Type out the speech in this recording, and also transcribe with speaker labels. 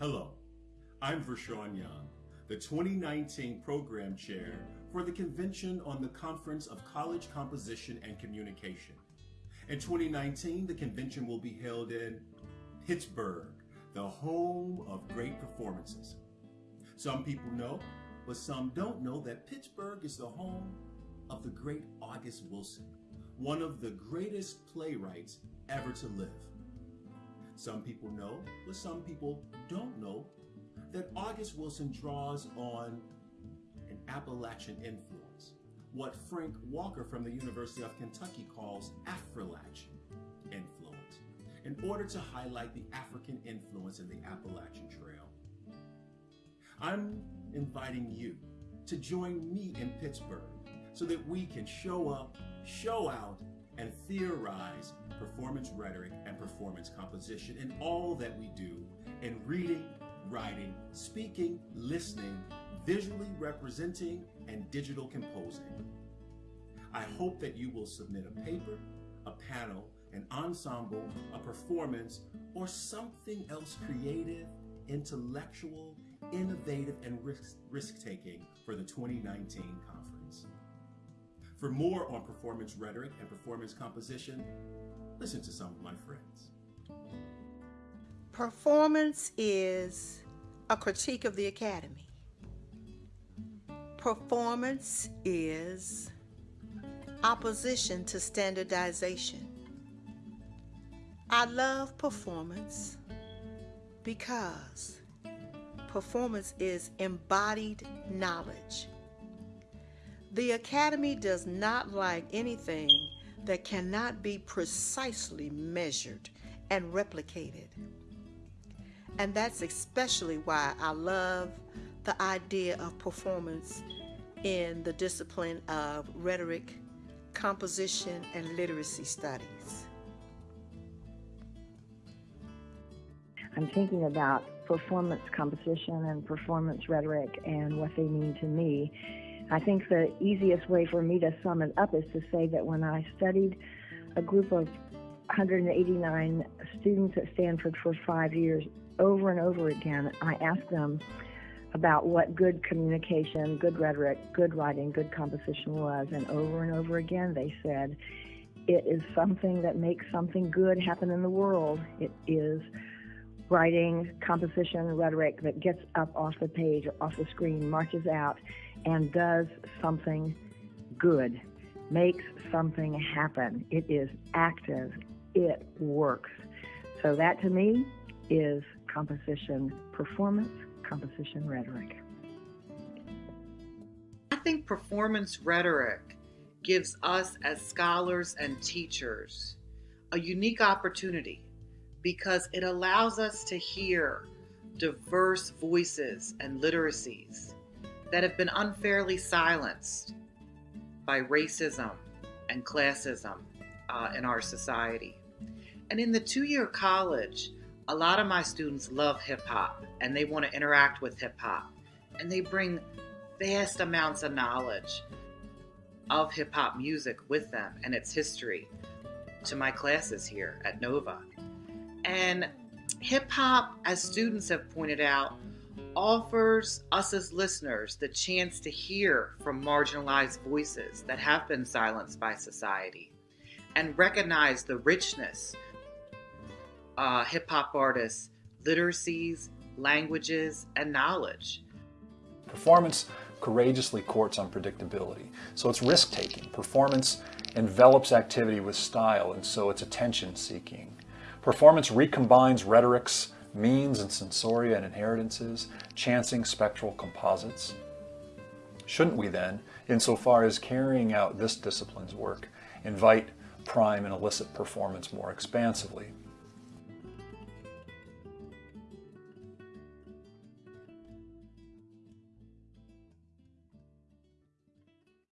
Speaker 1: Hello, I'm Vershawn Young, the 2019 Program Chair for the Convention on the Conference of College Composition and Communication. In 2019, the convention will be held in Pittsburgh, the home of great performances. Some people know, but some don't know that Pittsburgh is the home of the great August Wilson, one of the greatest playwrights ever to live. Some people know, but some people don't know, that August Wilson draws on an Appalachian influence, what Frank Walker from the University of Kentucky calls Affrilachian influence, in order to highlight the African influence in the Appalachian Trail. I'm inviting you to join me in Pittsburgh so that we can show up, show out, and theorize performance rhetoric and performance composition in all that we do in reading, writing, speaking, listening, visually representing, and digital composing. I hope that you will submit a paper, a panel, an ensemble, a performance, or something else creative, intellectual, innovative, and risk-taking for the 2019 conference. For more on performance rhetoric and performance composition, listen to some of my friends.
Speaker 2: Performance is a critique of the academy. Performance is opposition to standardization. I love performance because performance is embodied knowledge. The Academy does not like anything that cannot be precisely measured and replicated. And that's especially why I love the idea of performance in the discipline of rhetoric, composition, and literacy studies.
Speaker 3: I'm thinking about performance composition and performance rhetoric and what they mean to me I think the easiest way for me to sum it up is to say that when I studied a group of 189 students at Stanford for five years, over and over again, I asked them about what good communication, good rhetoric, good writing, good composition was. And over and over again, they said, it is something that makes something good happen in the world. It is writing, composition, rhetoric that gets up off the page, off the screen, marches out, and does something good, makes something happen. It is active, it works. So, that to me is composition performance, composition rhetoric.
Speaker 4: I think performance rhetoric gives us as scholars and teachers a unique opportunity because it allows us to hear diverse voices and literacies that have been unfairly silenced by racism and classism uh, in our society. And in the two year college, a lot of my students love hip hop and they want to interact with hip hop. And they bring vast amounts of knowledge of hip hop music with them and its history to my classes here at Nova. And hip hop, as students have pointed out, offers us as listeners the chance to hear from marginalized voices that have been silenced by society and recognize the richness uh, hip hop artists' literacies, languages, and knowledge.
Speaker 5: Performance courageously courts unpredictability, so it's risk taking. Performance envelops activity with style, and so it's attention seeking. Performance recombines rhetorics, means and sensoria and inheritances, chancing spectral composites. Shouldn't we then, insofar as carrying out this discipline's work, invite prime and elicit performance more expansively?